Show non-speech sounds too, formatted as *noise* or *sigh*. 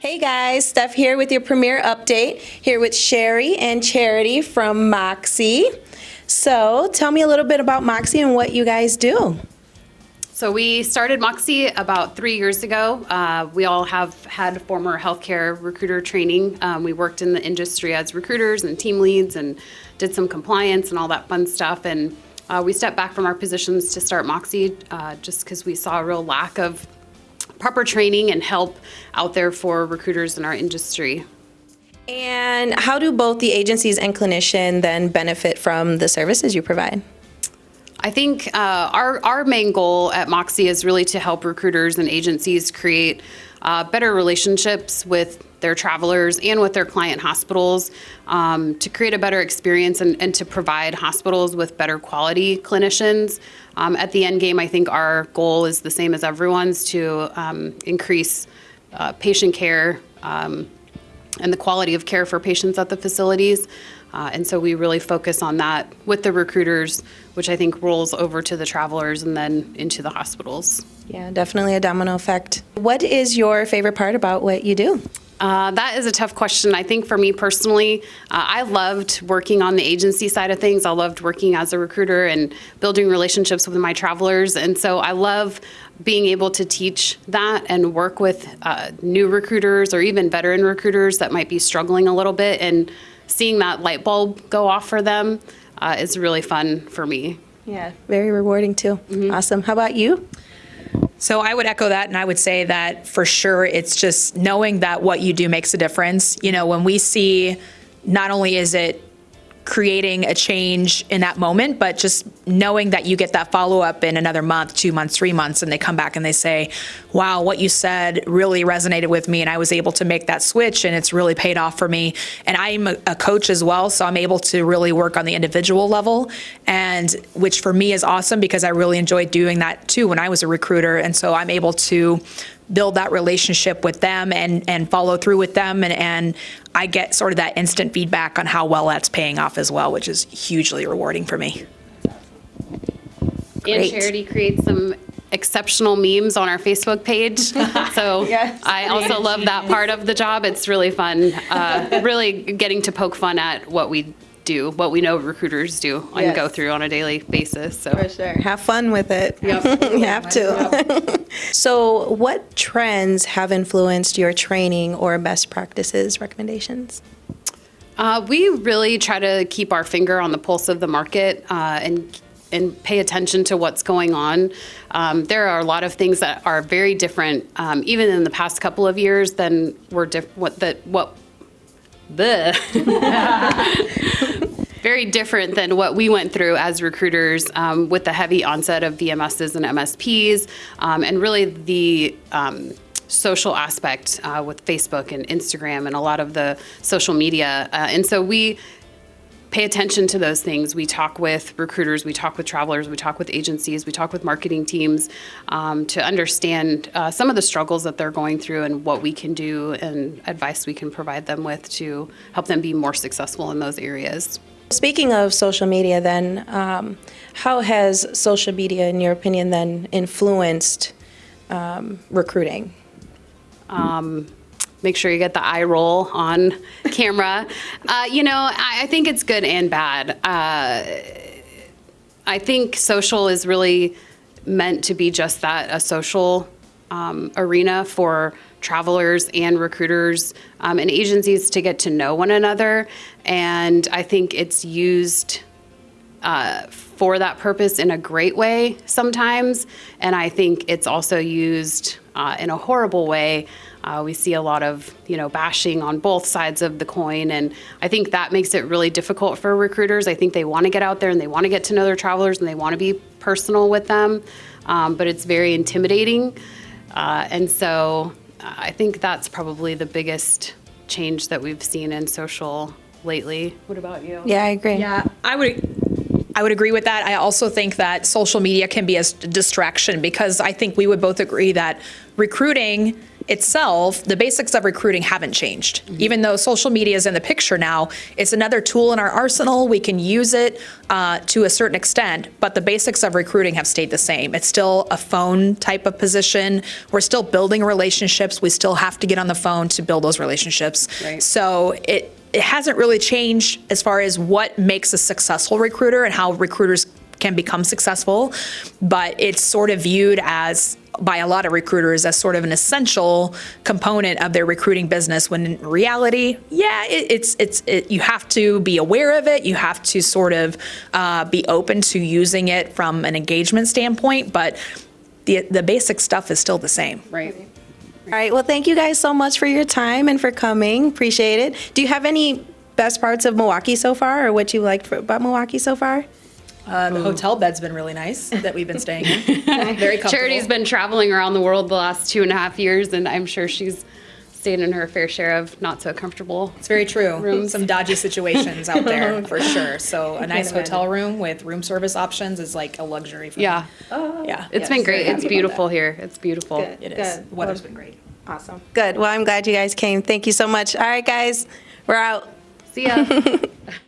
Hey guys, Steph here with your premiere update, here with Sherry and Charity from Moxie. So tell me a little bit about Moxie and what you guys do. So we started Moxie about three years ago. Uh, we all have had former healthcare recruiter training. Um, we worked in the industry as recruiters and team leads and did some compliance and all that fun stuff. And uh, we stepped back from our positions to start Moxie uh, just because we saw a real lack of proper training and help out there for recruiters in our industry. And how do both the agencies and clinician then benefit from the services you provide? I think uh, our, our main goal at Moxie is really to help recruiters and agencies create uh, better relationships with their travelers and with their client hospitals um, to create a better experience and, and, to provide hospitals with better quality clinicians. Um, at the end game, I think our goal is the same as everyone's to um, increase uh, patient care um, and the quality of care for patients at the facilities. Uh, and so we really focus on that with the recruiters, which I think rolls over to the travelers and then into the hospitals. Yeah, definitely a domino effect. What is your favorite part about what you do? Uh, that is a tough question. I think for me personally, uh, I loved working on the agency side of things. I loved working as a recruiter and building relationships with my travelers. And so I love being able to teach that and work with uh, new recruiters or even veteran recruiters that might be struggling a little bit and seeing that light bulb go off for them uh, is really fun for me. Yeah, very rewarding too. Mm -hmm. Awesome. How about you? So I would echo that and I would say that for sure it's just knowing that what you do makes a difference. You know, when we see not only is it creating a change in that moment, but just knowing that you get that follow up in another month, two months, three months, and they come back and they say, wow, what you said really resonated with me, and I was able to make that switch, and it's really paid off for me. And I'm a coach as well, so I'm able to really work on the individual level, and which for me is awesome because I really enjoyed doing that too when I was a recruiter. And so I'm able to build that relationship with them and, and follow through with them. And, and I get sort of that instant feedback on how well that's paying off as well, which is hugely rewarding for me. Great. And Charity creates some exceptional memes on our Facebook page. *laughs* So yes. I also love that part of the job. It's really fun, uh, really getting to poke fun at what we do, what we know recruiters do and yes. go through on a daily basis. So For sure. Have fun with it. Yep. *laughs* you have to. *laughs* so what trends have influenced your training or best practices recommendations? Uh, we really try to keep our finger on the pulse of the market uh, and and pay attention to what's going on. Um, there are a lot of things that are very different, um, even in the past couple of years, than were diff- what that what *laughs* the very different than what we went through as recruiters um, with the heavy onset of VMSs and MSPs, um, and really the um, social aspect uh, with Facebook and Instagram and a lot of the social media. Uh, and so we pay attention to those things. We talk with recruiters, we talk with travelers, we talk with agencies, we talk with marketing teams um, to understand uh, some of the struggles that they're going through and what we can do and advice we can provide them with to help them be more successful in those areas. Speaking of social media then, um, how has social media, in your opinion, then influenced um, recruiting? Um, make sure you get the eye roll on *laughs* camera. Uh, you know, I, I, think it's good and bad. Uh, I think social is really meant to be just that, a social um, arena for travelers and recruiters um, and agencies to get to know one another. And I think it's used uh, for that purpose in a great way sometimes. And I think it's also used uh, in a horrible way. Uh, we see a lot of, you know, bashing on both sides of the coin. And I think that makes it really difficult for recruiters. I think they want to get out there and they want to get to know their travelers and they want to be personal with them. Um, but it's very intimidating. Uh, and so I think that's probably the biggest change that we've seen in social lately. What about you? Yeah, I agree. Yeah, I would I would agree with that. I also think that social media can be a distraction because I think we would both agree that recruiting itself, the basics of recruiting haven't changed. Even though social media is in the picture now, it's another tool in our arsenal. We can use it uh, to a certain extent, but the basics of recruiting have stayed the same. It's still a phone type of position. We're still building relationships. We still have to get on the phone to build those relationships. Right. So it it hasn't really changed as far as what makes a successful recruiter and how recruiters can become successful, but it's sort of viewed as by a lot of recruiters as sort of an essential component of their recruiting business when in reality yeah it, it's it's it, you have to be aware of it you have to sort of uh, be open to using it from an engagement standpoint but the the basic stuff is still the same Right. All right, well, thank you guys so much for your time and for coming. Appreciate it. Do you have any best parts of Milwaukee so far, or what you liked for, about Milwaukee so far? Uh, the hotel bed's been really nice that we've been staying in *laughs* very comfortable Charity's been traveling around the world the last two and a half years, and I'm sure she's stayed in her fair share of not so comfortable. It's very true. Some dodgy situations out there *laughs* for sure. So a nice hotel room with room service options is like a luxury for Yeah, me. Yeah. it's been great. It's beautiful here. It's beautiful. Good. It is. Good. Weather's been great. Awesome. Good. Well, I'm glad you guys came. Thank you so much. All right, guys, we're out. See ya. *laughs*